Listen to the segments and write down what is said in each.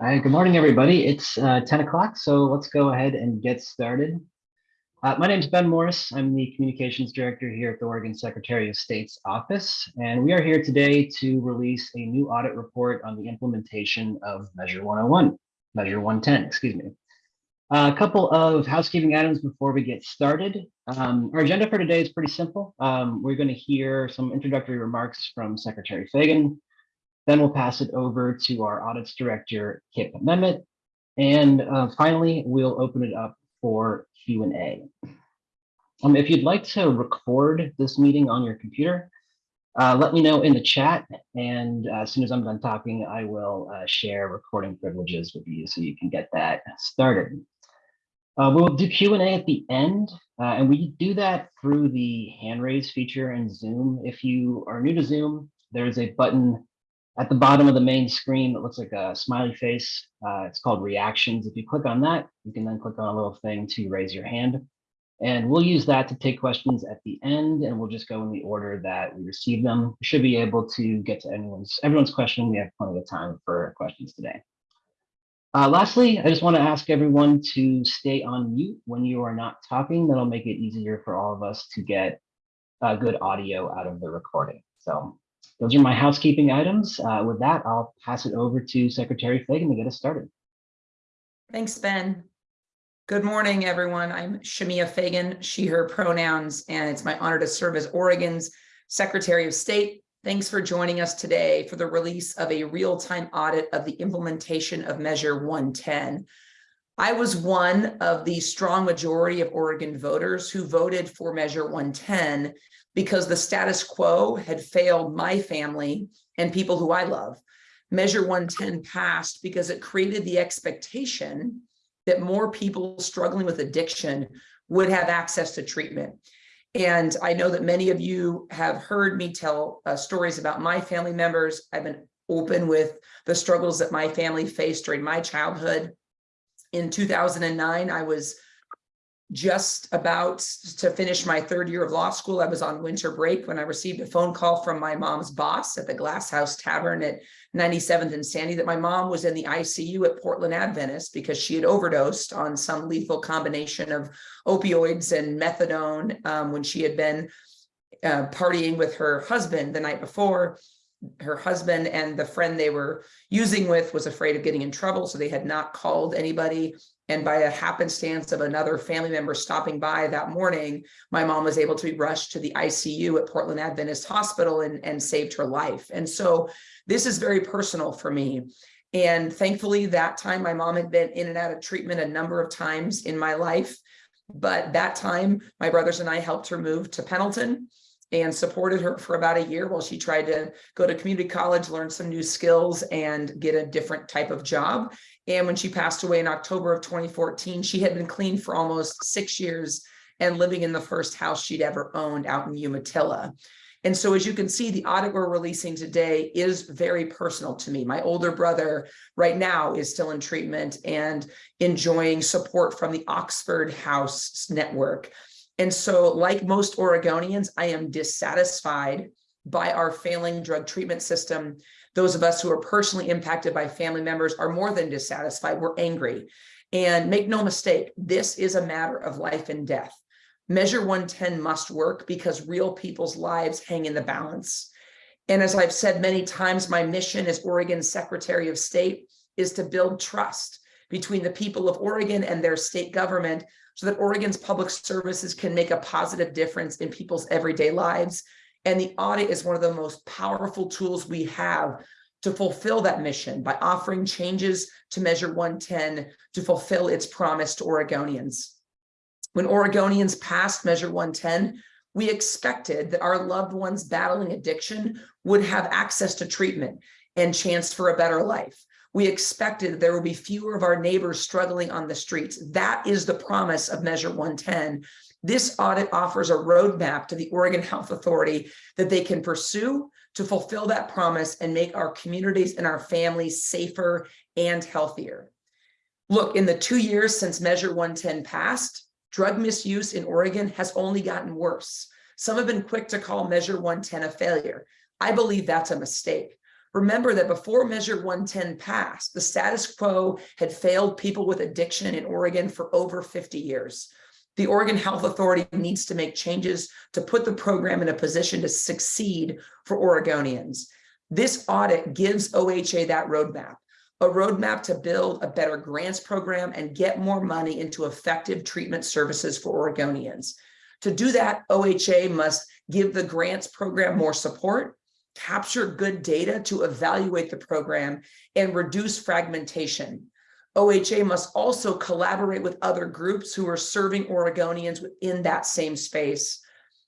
Hi, good morning, everybody. It's uh, 10 o'clock, so let's go ahead and get started. Uh, my name is Ben Morris. I'm the Communications Director here at the Oregon Secretary of State's office, and we are here today to release a new audit report on the implementation of Measure 101, Measure 110, excuse me. a couple of housekeeping items before we get started. Um, our agenda for today is pretty simple. Um, we're going to hear some introductory remarks from Secretary Fagan, then we'll pass it over to our audits director, Kip Memmott. And uh, finally, we'll open it up for Q&A. Um, if you'd like to record this meeting on your computer, uh, let me know in the chat. And uh, as soon as I'm done talking, I will uh, share recording privileges with you so you can get that started. Uh, we'll do Q&A at the end, uh, and we do that through the hand raise feature in Zoom. If you are new to Zoom, there's a button at the bottom of the main screen, it looks like a smiley face. Uh, it's called reactions. If you click on that, you can then click on a little thing to raise your hand. And we'll use that to take questions at the end, and we'll just go in the order that we receive them. We should be able to get to anyone's everyone's question. We have plenty of time for questions today. Uh, lastly, I just want to ask everyone to stay on mute when you are not talking. That'll make it easier for all of us to get uh, good audio out of the recording. So those are my housekeeping items. Uh, with that, I'll pass it over to Secretary Fagan to get us started. Thanks, Ben. Good morning, everyone. I'm Shemia Fagan, she, her pronouns, and it's my honor to serve as Oregon's Secretary of State. Thanks for joining us today for the release of a real-time audit of the implementation of Measure 110. I was one of the strong majority of Oregon voters who voted for Measure 110 because the status quo had failed my family and people who I love. Measure 110 passed because it created the expectation that more people struggling with addiction would have access to treatment. And I know that many of you have heard me tell uh, stories about my family members. I've been open with the struggles that my family faced during my childhood. In 2009, I was just about to finish my third year of law school. I was on winter break when I received a phone call from my mom's boss at the Glass House Tavern at 97th and Sandy that my mom was in the ICU at Portland Adventist because she had overdosed on some lethal combination of opioids and methadone um, when she had been uh, partying with her husband the night before her husband and the friend they were using with was afraid of getting in trouble so they had not called anybody and by a happenstance of another family member stopping by that morning, my mom was able to be rushed to the ICU at Portland Adventist Hospital and, and saved her life. And so this is very personal for me. And thankfully, that time my mom had been in and out of treatment a number of times in my life. But that time, my brothers and I helped her move to Pendleton and supported her for about a year while she tried to go to community college, learn some new skills and get a different type of job. And when she passed away in October of 2014, she had been clean for almost six years and living in the first house she'd ever owned out in Umatilla. And so as you can see, the audit we're releasing today is very personal to me. My older brother right now is still in treatment and enjoying support from the Oxford House Network. And so like most Oregonians, I am dissatisfied by our failing drug treatment system. Those of us who are personally impacted by family members are more than dissatisfied, we're angry. And make no mistake, this is a matter of life and death. Measure 110 must work because real people's lives hang in the balance. And as I've said many times, my mission as Oregon Secretary of State is to build trust between the people of Oregon and their state government so that Oregon's public services can make a positive difference in people's everyday lives. And the audit is one of the most powerful tools we have to fulfill that mission by offering changes to Measure 110 to fulfill its promise to Oregonians. When Oregonians passed Measure 110, we expected that our loved ones battling addiction would have access to treatment and chance for a better life we expected there would be fewer of our neighbors struggling on the streets. That is the promise of Measure 110. This audit offers a roadmap to the Oregon Health Authority that they can pursue to fulfill that promise and make our communities and our families safer and healthier. Look, in the two years since Measure 110 passed, drug misuse in Oregon has only gotten worse. Some have been quick to call Measure 110 a failure. I believe that's a mistake. Remember that before Measure 110 passed, the status quo had failed people with addiction in Oregon for over 50 years. The Oregon Health Authority needs to make changes to put the program in a position to succeed for Oregonians. This audit gives OHA that roadmap, a roadmap to build a better grants program and get more money into effective treatment services for Oregonians. To do that, OHA must give the grants program more support, capture good data to evaluate the program, and reduce fragmentation. OHA must also collaborate with other groups who are serving Oregonians within that same space.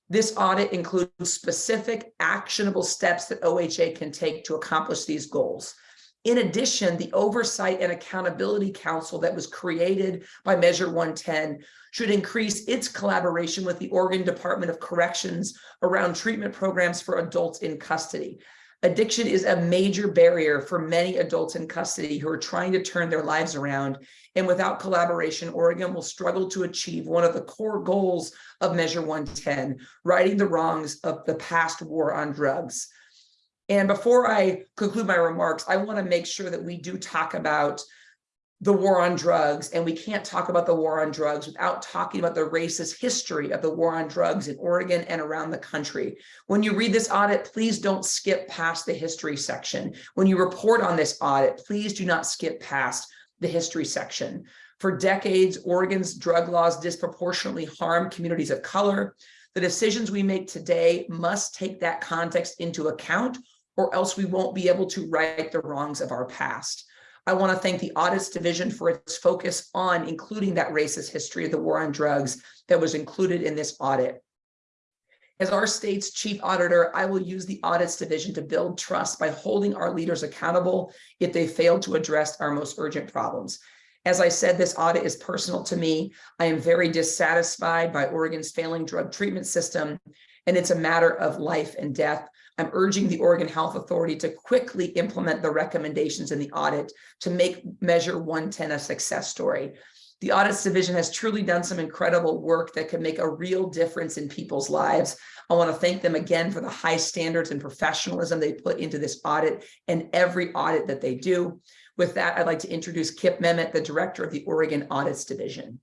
This audit includes specific actionable steps that OHA can take to accomplish these goals. In addition, the Oversight and Accountability Council that was created by Measure 110 should increase its collaboration with the Oregon Department of Corrections around treatment programs for adults in custody. Addiction is a major barrier for many adults in custody who are trying to turn their lives around. And without collaboration, Oregon will struggle to achieve one of the core goals of Measure 110, righting the wrongs of the past war on drugs. And before I conclude my remarks, I want to make sure that we do talk about the war on drugs, and we can't talk about the war on drugs without talking about the racist history of the war on drugs in Oregon and around the country. When you read this audit, please don't skip past the history section. When you report on this audit, please do not skip past the history section. For decades, Oregon's drug laws disproportionately harm communities of color. The decisions we make today must take that context into account or else we won't be able to right the wrongs of our past. I want to thank the Audits Division for its focus on including that racist history of the war on drugs that was included in this audit. As our state's chief auditor, I will use the Audits Division to build trust by holding our leaders accountable if they fail to address our most urgent problems. As I said, this audit is personal to me. I am very dissatisfied by Oregon's failing drug treatment system, and it's a matter of life and death. I'm urging the Oregon Health Authority to quickly implement the recommendations in the audit to make Measure 110 a success story. The Audits Division has truly done some incredible work that could make a real difference in people's lives. I want to thank them again for the high standards and professionalism they put into this audit and every audit that they do. With that, I'd like to introduce Kip Memmott, the Director of the Oregon Audits Division.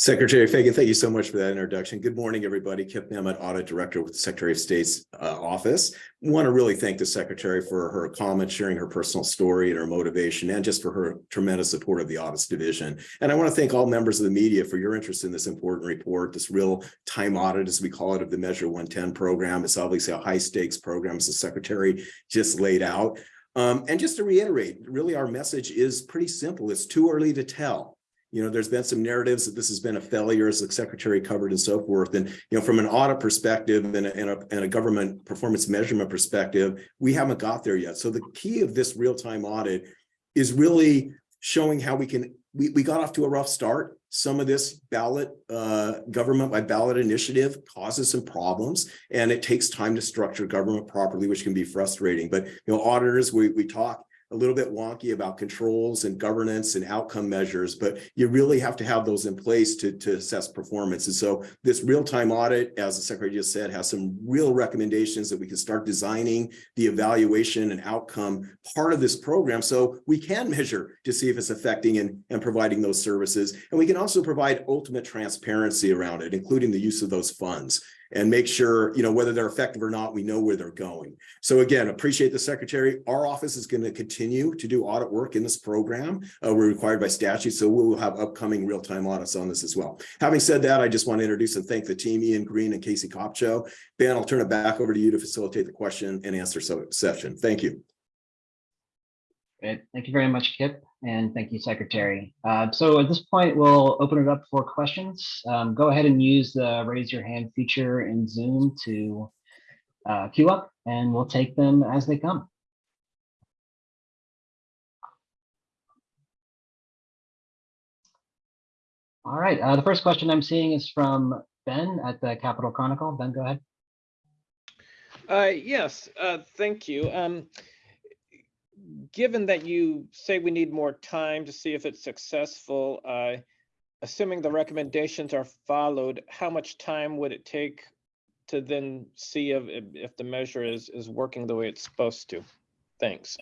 Secretary Fagan, thank you so much for that introduction. Good morning, everybody. Kip Memmott, Audit Director with the Secretary of State's uh, office. Want to really thank the Secretary for her comments, sharing her personal story and her motivation, and just for her tremendous support of the Audits Division. And I want to thank all members of the media for your interest in this important report, this real time audit, as we call it, of the Measure 110 program. It's obviously a high stakes program, as the Secretary just laid out. Um, and just to reiterate, really our message is pretty simple. It's too early to tell. You know, there's been some narratives that this has been a failure as the secretary covered and so forth. And, you know, from an audit perspective and a, and a, and a government performance measurement perspective, we haven't got there yet. So the key of this real-time audit is really showing how we can, we, we got off to a rough start. Some of this ballot, uh, government by ballot initiative causes some problems and it takes time to structure government properly, which can be frustrating. But, you know, auditors, we, we talk a little bit wonky about controls and governance and outcome measures, but you really have to have those in place to, to assess performance. And so this real-time audit, as the secretary just said, has some real recommendations that we can start designing the evaluation and outcome part of this program so we can measure to see if it's affecting and, and providing those services. And we can also provide ultimate transparency around it, including the use of those funds and make sure, you know, whether they're effective or not, we know where they're going. So again, appreciate the secretary. Our office is going to continue to do audit work in this program. Uh, we're required by statute, so we will have upcoming real-time audits on this as well. Having said that, I just want to introduce and thank the team, Ian Green and Casey Kopcho. Ben, I'll turn it back over to you to facilitate the question and answer session. Thank you. Great. Thank you very much, Kip, and thank you, Secretary. Uh, so at this point, we'll open it up for questions. Um, go ahead and use the raise your hand feature in Zoom to uh, queue up, and we'll take them as they come. All right, uh, the first question I'm seeing is from Ben at the Capital Chronicle. Ben, go ahead. Uh, yes, uh, thank you. Um, given that you say we need more time to see if it's successful, uh, assuming the recommendations are followed, how much time would it take to then see if, if the measure is, is working the way it's supposed to? Thanks.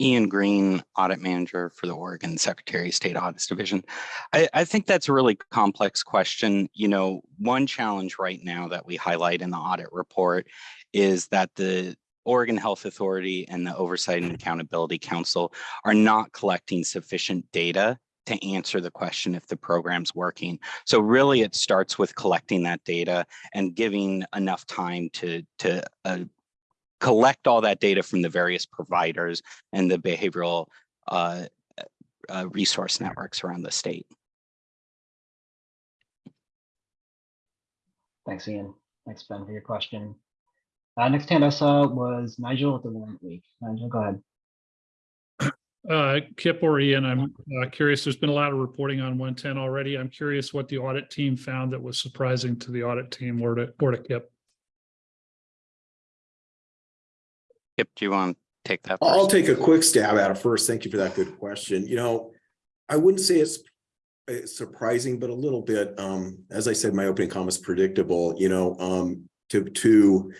Ian Green, Audit Manager for the Oregon Secretary of State Audits Division. I, I think that's a really complex question. You know, one challenge right now that we highlight in the audit report is that the Oregon Health Authority and the Oversight and Accountability Council are not collecting sufficient data to answer the question if the program's working. So really it starts with collecting that data and giving enough time to, to uh, collect all that data from the various providers and the behavioral uh, uh, resource networks around the state. Thanks, Ian. Thanks, Ben, for your question. Uh, next hand I saw was Nigel with the Willamette Week. Nigel, go ahead. Uh, Kip or Ian, I'm uh, curious, there's been a lot of reporting on one ten already. I'm curious what the audit team found that was surprising to the audit team or to, or to Kip. Kip, do you want to take that? I'll take a quick stab at it first. Thank you for that good question. You know, I wouldn't say it's uh, surprising, but a little bit, um, as I said, my opening comments predictable, you know, um, to, to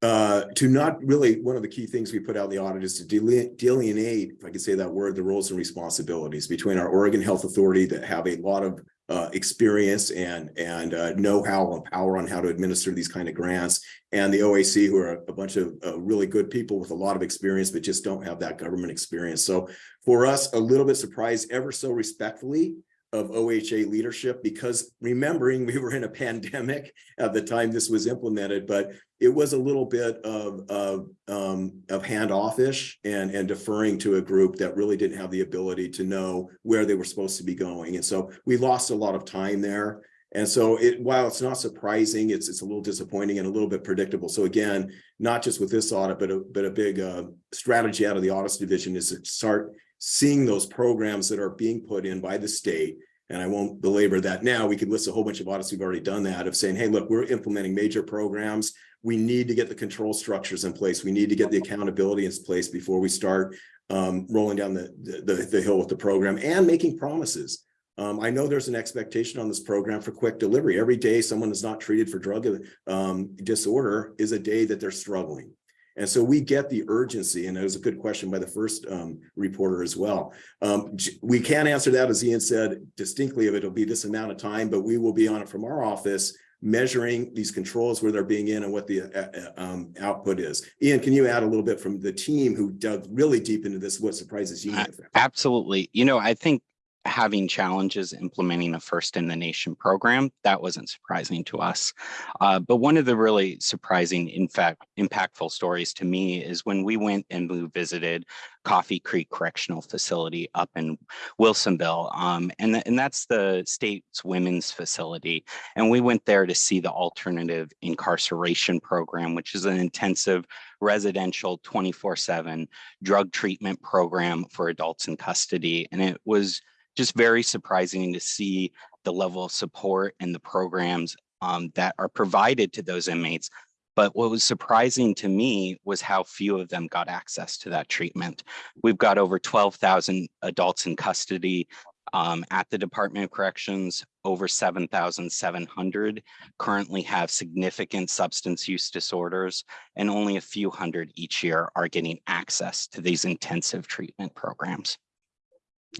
uh, to not really, one of the key things we put out in the audit is to deline- delineate, if I could say that word, the roles and responsibilities between our Oregon Health Authority that have a lot of uh, experience and, and uh, know-how and power on how to administer these kind of grants, and the OAC, who are a bunch of uh, really good people with a lot of experience, but just don't have that government experience. So for us, a little bit surprised, ever so respectfully, of OHA leadership because remembering we were in a pandemic at the time this was implemented, but it was a little bit of of um of handoff-ish and and deferring to a group that really didn't have the ability to know where they were supposed to be going. And so we lost a lot of time there. And so it while it's not surprising, it's it's a little disappointing and a little bit predictable. So again, not just with this audit, but a but a big uh, strategy out of the audits division is to start seeing those programs that are being put in by the state. And I won't belabor that now. We could list a whole bunch of audits. We've already done that of saying, hey, look, we're implementing major programs. We need to get the control structures in place. We need to get the accountability in place before we start um, rolling down the, the, the hill with the program and making promises. Um, I know there's an expectation on this program for quick delivery. Every day someone is not treated for drug um, disorder is a day that they're struggling. And so we get the urgency, and it was a good question by the first um, reporter as well. Um, we can't answer that, as Ian said, distinctly if it'll be this amount of time, but we will be on it from our office, measuring these controls where they're being in and what the uh, uh, um, output is. Ian, can you add a little bit from the team who dug really deep into this, what surprises you? Uh, Absolutely. You know, I think having challenges implementing a first in the nation program, that wasn't surprising to us. Uh, but one of the really surprising, in fact, impactful stories to me is when we went and we visited Coffee Creek Correctional Facility up in Wilsonville. Um, and, th and that's the state's women's facility. And we went there to see the alternative incarceration program, which is an intensive residential 24 seven drug treatment program for adults in custody. And it was just very surprising to see the level of support and the programs um, that are provided to those inmates. But what was surprising to me was how few of them got access to that treatment. We've got over 12,000 adults in custody um, at the Department of Corrections. Over 7,700 currently have significant substance use disorders, and only a few hundred each year are getting access to these intensive treatment programs.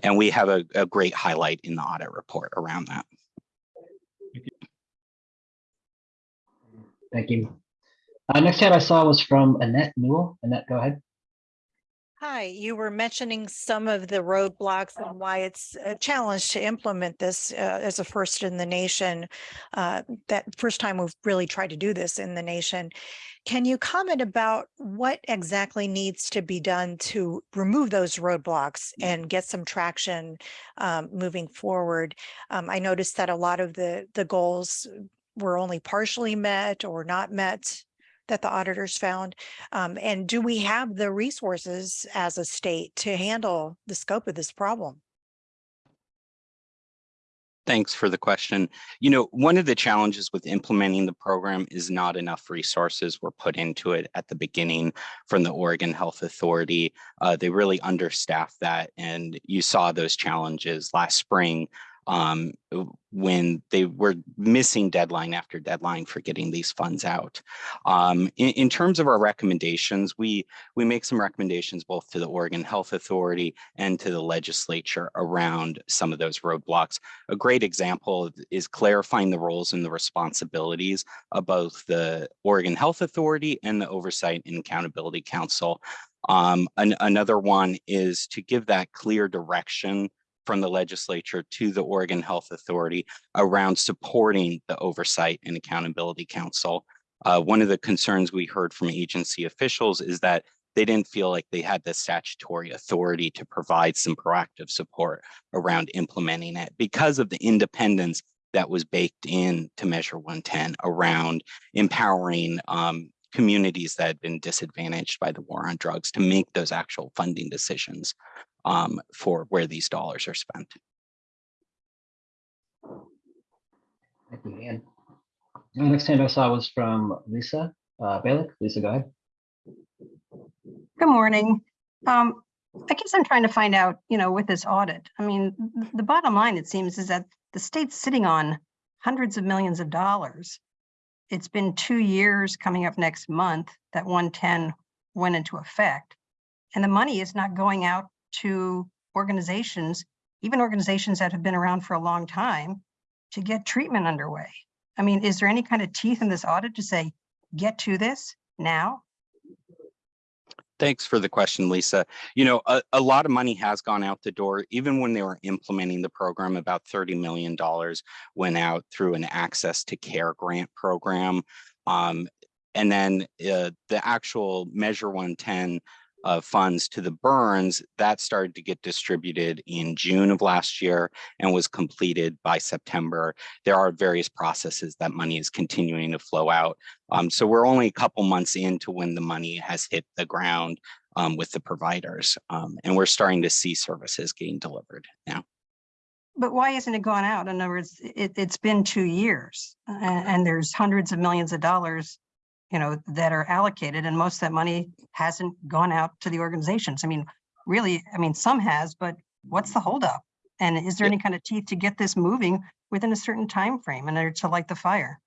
And we have a, a great highlight in the audit report around that. Thank you. Uh, next hand I saw was from Annette Newell. Annette, go ahead. Hi, you were mentioning some of the roadblocks and why it's a challenge to implement this uh, as a first in the nation. Uh, that first time we've really tried to do this in the nation. Can you comment about what exactly needs to be done to remove those roadblocks and get some traction um, moving forward? Um, I noticed that a lot of the the goals were only partially met or not met that the auditors found? Um, and do we have the resources as a state to handle the scope of this problem? Thanks for the question. You know, one of the challenges with implementing the program is not enough resources were put into it at the beginning from the Oregon Health Authority. Uh, they really understaffed that and you saw those challenges last spring um, when they were missing deadline after deadline for getting these funds out. Um, in, in terms of our recommendations, we we make some recommendations both to the Oregon Health Authority and to the legislature around some of those roadblocks. A great example is clarifying the roles and the responsibilities of both the Oregon Health Authority and the Oversight and Accountability Council. Um, an- another one is to give that clear direction from the legislature to the Oregon Health Authority around supporting the Oversight and Accountability Council. Uh, one of the concerns we heard from agency officials is that they didn't feel like they had the statutory authority to provide some proactive support around implementing it because of the independence that was baked in to Measure 110 around empowering um, communities that had been disadvantaged by the war on drugs to make those actual funding decisions um, for where these dollars are spent. Thank you, Ian. The next hand I saw was from Lisa uh, Balick. Lisa, go ahead. Good morning. Um, I guess I'm trying to find out, you know, with this audit, I mean, the bottom line, it seems, is that the state's sitting on hundreds of millions of dollars. It's been two years coming up next month that 110 went into effect. And the money is not going out to organizations, even organizations that have been around for a long time, to get treatment underway. I mean, is there any kind of teeth in this audit to say, get to this now? Thanks for the question, Lisa. You know, a, a lot of money has gone out the door. Even when they were implementing the program, about $30 million went out through an access to care grant program. Um, and then uh, the actual Measure 110 uh, funds to the BHRNs, that started to get distributed in June of last year and was completed by September. There are various processes that money is continuing to flow out. Um, so we're only a couple months into when the money has hit the ground um, with the providers. Um, and we're starting to see services getting delivered now. But why isn't it gone out? In other words, it, it's been two years a- and, there's hundreds of millions of dollars, you know, that are allocated and most of that money hasn't gone out to the organizations. I mean, really, I mean, some has, but what's the holdup? And is there Yeah. any kind of teeth to get this moving within a certain time frame in order to light the fire?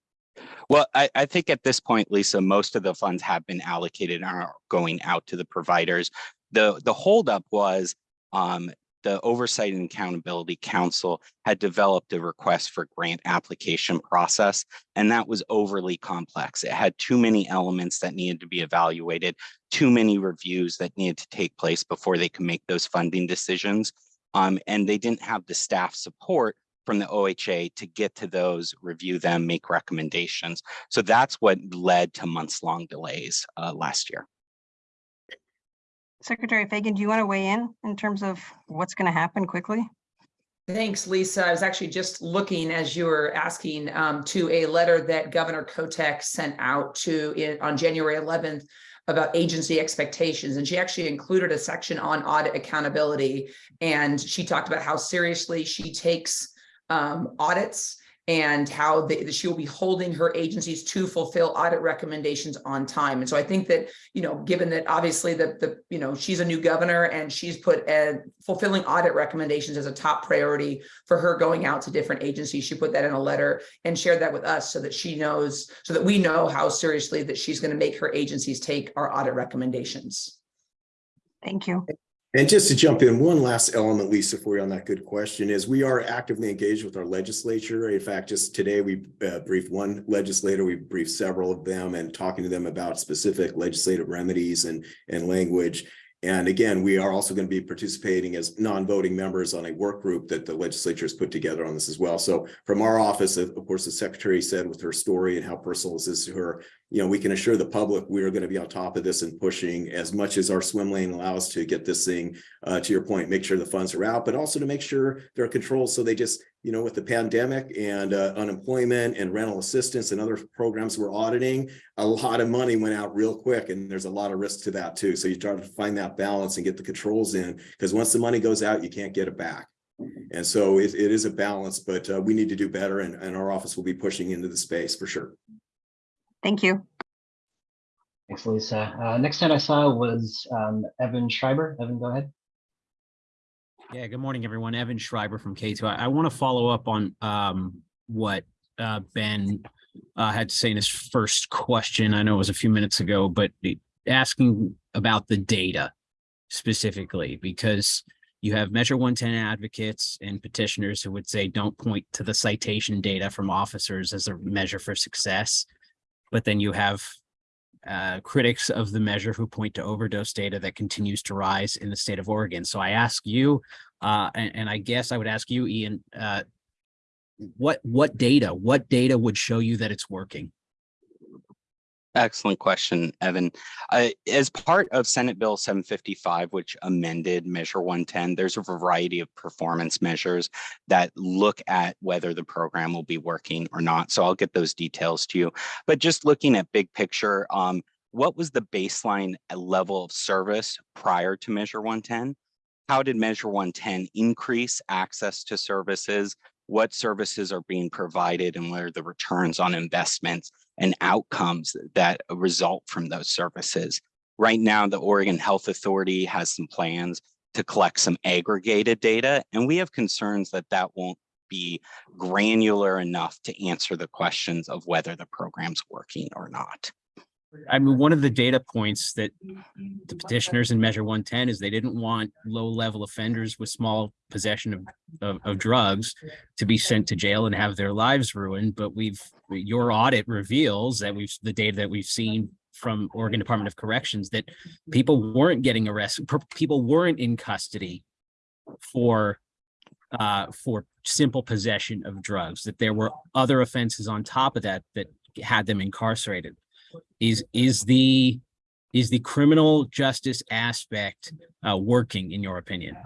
Well, I, I think at this point, Lisa, most of the funds have been allocated and are going out to the providers. The, the holdup was um, the Oversight and Accountability Council had developed a request for grant application process, and that was overly complex. It had too many elements that needed to be evaluated, too many reviews that needed to take place before they could make those funding decisions. Um, and they didn't have the staff support from the OHA to get to those, review them, make recommendations. So that's what led to months-long delays uh, last year. Secretary Fagan, do you want to weigh in in terms of what's going to happen quickly? Thanks, Lisa. I was actually just looking as you were asking um, to a letter that Governor Kotek sent out to it on January 11th about agency expectations. And she actually included a section on audit accountability. And she talked about how seriously she takes um, audits and how she will be holding her agencies to fulfill audit recommendations on time. And so I think that, you know, given that obviously that the, you know, she's a new governor and she's put uh, fulfilling audit recommendations as a top priority for her going out to different agencies. She put that in a letter and shared that with us so that she knows, so that we know how seriously that she's going to make her agencies take our audit recommendations. Thank you. And just to jump in, one last element, Lisa, for you on that good question is we are actively engaged with our legislature. In fact, just today, we uh, briefed one legislator, we briefed several of them and talking to them about specific legislative remedies and, and language. And again, we are also going to be participating as non-voting members on a work group that the legislature has put together on this as well. So from our office, of course, the secretary said with her story and how personal this is to her, you know, we can assure the public we are going to be on top of this and pushing as much as our swim lane allows to get this thing, uh, to your point, make sure the funds are out, but also to make sure there are controls. So they just, you know, with the pandemic and uh, unemployment and rental assistance and other programs we're auditing, a lot of money went out real quick and there's a lot of risk to that too. So you try to find that balance and get the controls in because once the money goes out, you can't get it back. And so it, it is a balance, but uh, we need to do better and, and our office will be pushing into the space for sure. Thank you. Thanks, Lisa. Uh, next hand I saw was um, Evan Schreiber. Evan, go ahead. Yeah, good morning, everyone. Evan Schreiber from KATU. I, I want to follow up on um what uh Ben uh had to say in his first question. I know it was a few minutes ago, but asking about the data specifically, because you have Measure 110 advocates and petitioners who would say, don't point to the citation data from officers as a measure for success. But then you have uh, critics of the measure who point to overdose data that continues to rise in the state of Oregon. So I ask you, uh, and, and I guess I would ask you, Ian, uh, what, what data, what data would show you that it's working? Excellent question, Evan. Uh, as part of Senate Bill 755, which amended Measure 110, there's a variety of performance measures that look at whether the program will be working or not. So I'll get those details to you. But just looking at big picture, um, what was the baseline level of service prior to Measure 110? How did Measure 110 increase access to services? What services are being provided and what are the returns on investments? and outcomes that result from those services. Right now, the Oregon Health Authority has some plans to collect some aggregated data, and we have concerns that that won't be granular enough to answer the questions of whether the program's working or not. I mean, one of the data points that the petitioners in Measure 110 is they didn't want low-level offenders with small possession of, of, of drugs to be sent to jail and have their lives ruined. But we've, your audit reveals that we've, the data that we've seen from Oregon Department of Corrections, that people weren't getting arrested, people weren't in custody for, uh, for simple possession of drugs, that there were other offenses on top of that that had them incarcerated is is the is the criminal justice aspect uh, working in your opinion?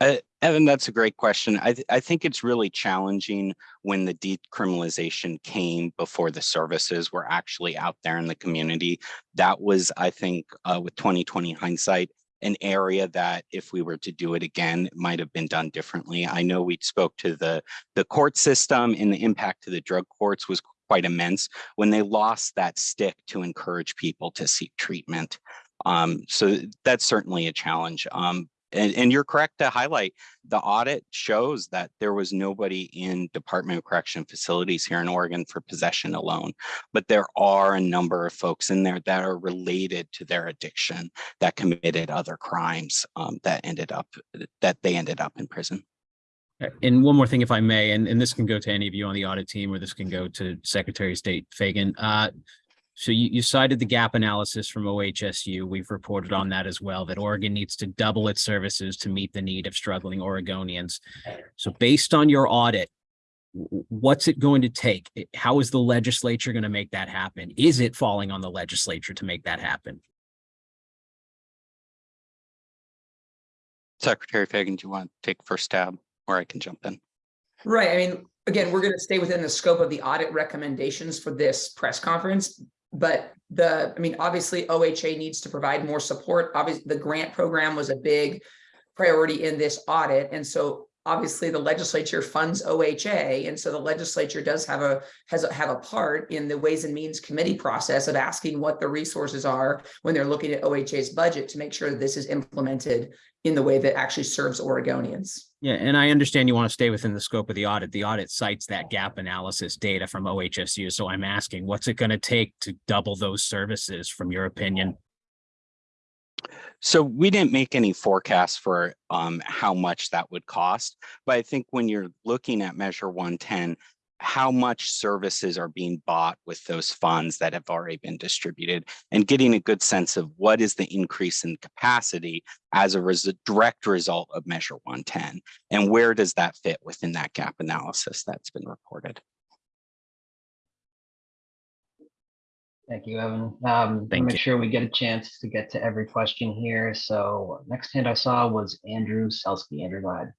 Uh, Evan, that's a great question. I, th- I think it's really challenging when the decriminalization came before the services were actually out there in the community. That was, I think, uh, with 2020 hindsight, an area that if we were to do it again, might have been done differently. I know we spoke to the, the court system and the impact to the drug courts was quite immense when they lost that stick to encourage people to seek treatment. Um, so that's certainly a challenge. Um, and, and you're correct to highlight the audit shows that there was nobody in Department of Correction facilities here in Oregon for possession alone. But there are a number of folks in there that are related to their addiction that committed other crimes um, that ended up that they ended up in prison. And one more thing, if I may, and, and this can go to any of you on the audit team, or this can go to Secretary of State Fagan. Uh, so you, you cited the gap analysis from OHSU. We've reported on that as well, that Oregon needs to double its services to meet the need of struggling Oregonians. So based on your audit, what's it going to take? How is the legislature going to make that happen? Is it falling on the legislature to make that happen? Secretary Fagan, do you want to take first stab or I can jump in? Right, I mean, again, we're gonna stay within the scope of the audit recommendations for this press conference. But the, I mean, obviously OHA needs to provide more support. Obviously, the grant program was a big priority in this audit. And so obviously the legislature funds OHA. And so the legislature does have a, has a, have a part in the Ways and Means Committee process of asking what the resources are when they're looking at OHA's budget to make sure that this is implemented in the way that actually serves Oregonians. Yeah, and I understand you want to stay within the scope of the audit. The audit cites that gap analysis data from OHSU. So I'm asking, what's it going to take to double those services from your opinion? So we didn't make any forecasts for um, how much that would cost, but I think when you're looking at Measure 110, how much services are being bought with those funds that have already been distributed and getting a good sense of what is the increase in capacity as a res- direct result of Measure 110 and where does that fit within that gap analysis that's been reported. Thank you, Evan. Um, Thank make you. sure we get a chance to get to every question here. So next hand I saw was Andrew Selsky. Andrew, go ahead.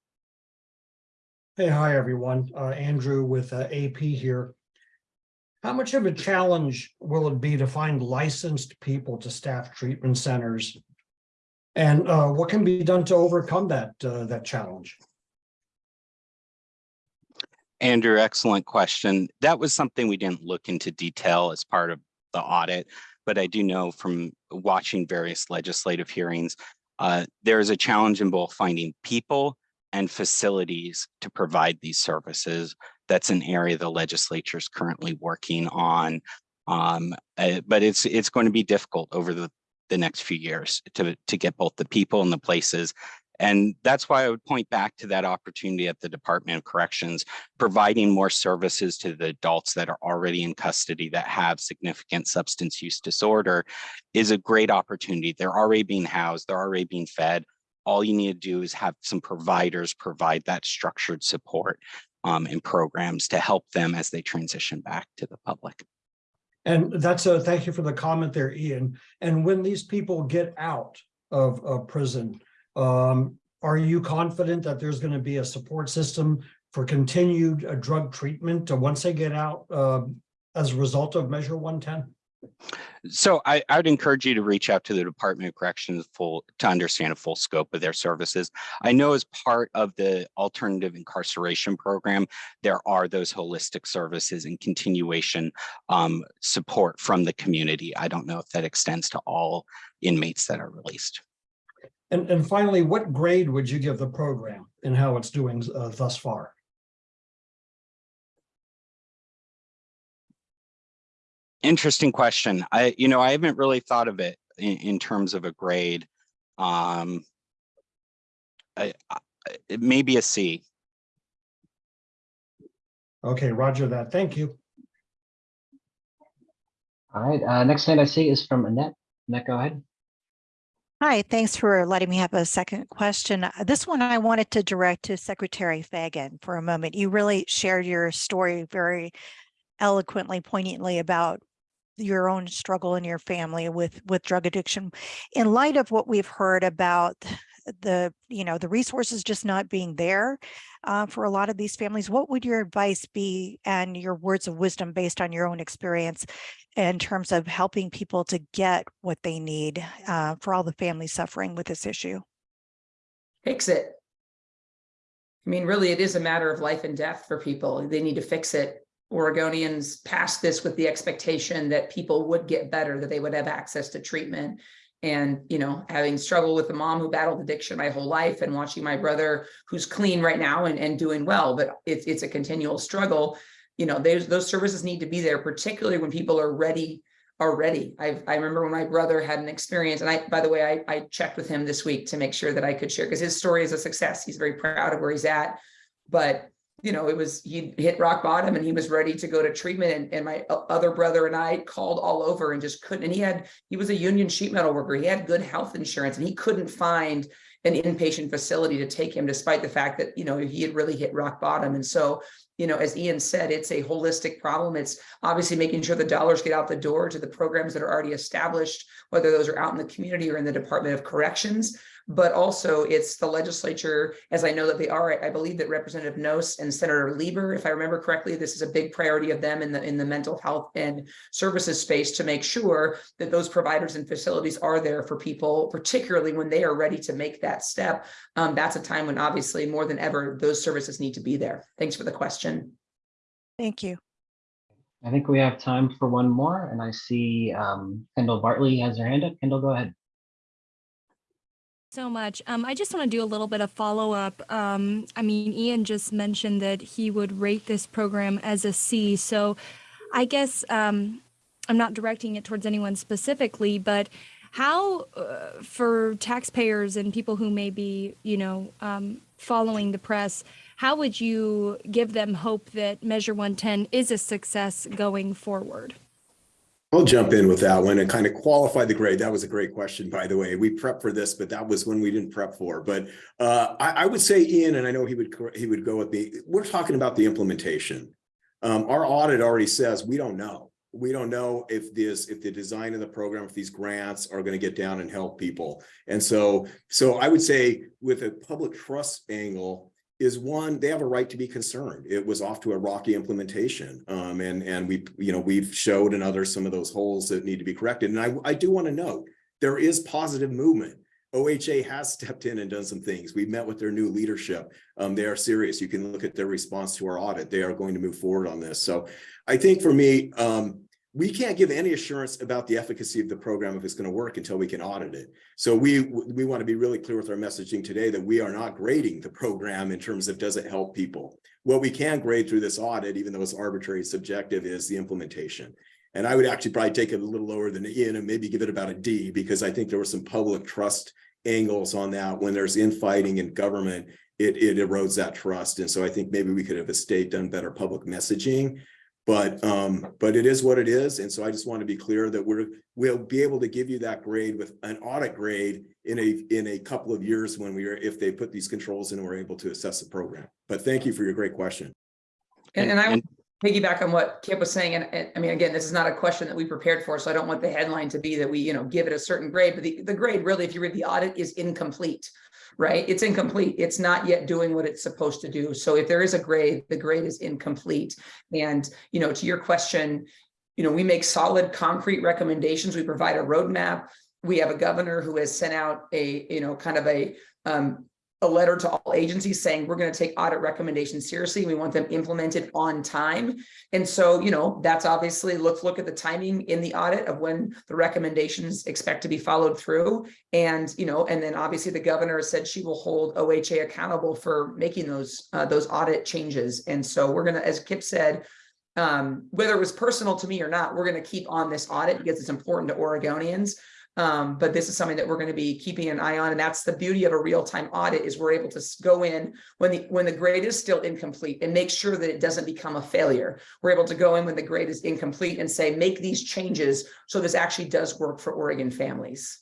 Hey, hi, everyone. Uh, Andrew with uh, AP here. How much of a challenge will it be to find licensed people to staff treatment centers? And uh, what can be done to overcome that, uh, that challenge? Andrew, excellent question. That was something we didn't look into detail as part of the audit, but I do know from watching various legislative hearings, Uh, there is a challenge in both finding people and facilities to provide these services. That's an area the legislature is currently working on. Um, uh, but it's it's going to be difficult over the, the next few years to, to get both the people and the places. And that's why I would point back to that opportunity at the Department of Corrections, providing more services to the adults that are already in custody that have significant substance use disorder is a great opportunity. They're already being housed, they're already being fed. All you need to do is have some providers provide that structured support um, and programs to help them as they transition back to the public. And that's a, thank you for the comment there, Ian. And when these people get out of, of prison, um, are you confident that there's going to be a support system for continued uh, drug treatment uh, once they get out uh, as a result of Measure 110? So I, I would encourage you to reach out to the Department of Corrections full to understand a full scope of their services. I know as part of the alternative incarceration program, there are those holistic services and continuation um, support from the community. I don't know if that extends to all inmates that are released. And, and finally, what grade would you give the program and how it's doing uh, thus far? Interesting question. I, you know, I haven't really thought of it in, in terms of a grade. Um, I, I, it may be a C. Okay, roger that. Thank you. All right, uh, next hand I see is from Annette. Annette, go ahead. Hi, thanks for letting me have a second question. Uh, This one I wanted to direct to Secretary Fagan for a moment. You really shared your story very eloquently, poignantly about your own struggle in your family with with drug addiction. In light of what we've heard about the, you know, the resources just not being there uh, for a lot of these families, what would your advice be and your words of wisdom based on your own experience in terms of helping people to get what they need uh, for all the families suffering with this issue? Fix it. I mean, really, it is a matter of life and death for people. They need to fix it. Oregonians passed this with the expectation that people would get better, that they would have access to treatment. And, you know, having struggled with a mom who battled addiction my whole life and watching my brother who's clean right now and, and doing well, but it's, it's a continual struggle. You know, those services need to be there, particularly when people are ready are ready. I, I remember when my brother had an experience and I, by the way, I, I checked with him this week to make sure that I could share because his story is a success. He's very proud of where he's at, but you know, it was, he hit rock bottom and he was ready to go to treatment. And, and my uh, other brother and I called all over and just couldn't, and he had, he was a union sheet metal worker. He had good health insurance and he couldn't find an inpatient facility to take him despite the fact that, you know, he had really hit rock bottom. And so, you know, as Ian said, it's a holistic problem. It's obviously making sure the dollars get out the door to the programs that are already established, whether those are out in the community or in the Department of Corrections but also it's the legislature, as I know that they are, I believe that Representative Nosse and Senator Lieber, if I remember correctly, this is a big priority of them in the in the mental health and services space to make sure that those providers and facilities are there for people, particularly when they are ready to make that step. Um, that's a time when obviously more than ever, those services need to be there. Thanks for the question. Thank you. I think we have time for one more, and I see um, Kendall Bartley has her hand up. Kendall, go ahead. so much. Um, I just want to do a little bit of follow up. Um, I mean, Ian just mentioned that he would rate this program as a C. So I guess um, I'm not directing it towards anyone specifically, but how, uh, for taxpayers and people who may be, you know, um, following the press, how would you give them hope that Measure 110 is a success going forward? I'll jump in with that one and kind of qualify the grade. That was a great question, by the way. We prepped for this, but that was when we didn't prep for. But uh, I, I, would say, Ian, and I know he would he would go with me. We're talking about the implementation. Um, our audit already says we don't know. We don't know if this, if the design of the program, if these grants are going to get down and help people. And so, so I would say with a public trust angle, is one, they have a right to be concerned. It was off to a rocky implementation. Um, and, and we, you know, we've showed and others some of those holes that need to be corrected. And I, I do want to note, there is positive movement. OHA has stepped in and done some things. We've met with their new leadership. Um, they are serious. You can look at their response to our audit. They are going to move forward on this. So I think for me, um, we can't give any assurance about the efficacy of the program if it's going to work until we can audit it. So we, we want to be really clear with our messaging today that we are not grading the program in terms of does it help people. What we can grade through this audit, even though it's arbitrary subjective, is the implementation. And I would actually probably take it a little lower than Ian and maybe give it about a D because I think there were some public trust angles on that. When there's infighting in government, it, it erodes that trust. And so I think maybe we could have a state done better public messaging. But um, but it is what it is. And so I just want to be clear that we're we'll be able to give you that grade with an audit grade in a in a couple of years when we are if they put these controls in and we're able to assess the program. But thank you for your great question. And, and I would piggyback on what Kip was saying, and, and I mean, again, this is not a question that we prepared for, so I don't want the headline to be that we, you know, give it a certain grade, but the, the grade really, if you read the audit, is incomplete. Right? It's incomplete. It's not yet doing what it's supposed to do. So if there is a grade, the grade is incomplete. And, you know, to your question, you know, we make solid concrete recommendations. We provide a roadmap. We have a governor who has sent out a, you know, kind of a um, a letter to all agencies saying we're going to take audit recommendations seriously. We want them implemented on time. And so, you know, that's obviously let's look at the timing in the audit of when the recommendations expect to be followed through. And, you know, and then obviously the governor said she will hold OHA accountable for making those uh, those audit changes. And so we're going to, as Kip said, um, whether it was personal to me or not, we're going to keep on this audit because it's important to Oregonians. Um, but this is something that we're going to be keeping an eye on. And that's the beauty of a real-time audit is we're able to go in when the when the grade is still incomplete and make sure that it doesn't become a failure. We're able to go in when the grade is incomplete and say, make these changes so this actually does work for Oregon families.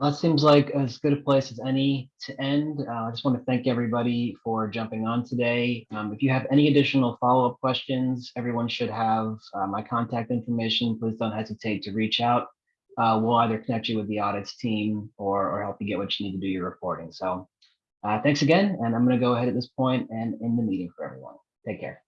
Well, That seems like as good a place as any to end. Uh, I just want to thank everybody for jumping on today. Um, if you have any additional follow-up questions, everyone should have uh, my contact information. Please don't hesitate to reach out. Uh, we'll either connect you with the audits team or, or help you get what you need to do your reporting. So uh, thanks again. And I'm going to go ahead at this point and end the meeting for everyone. Take care.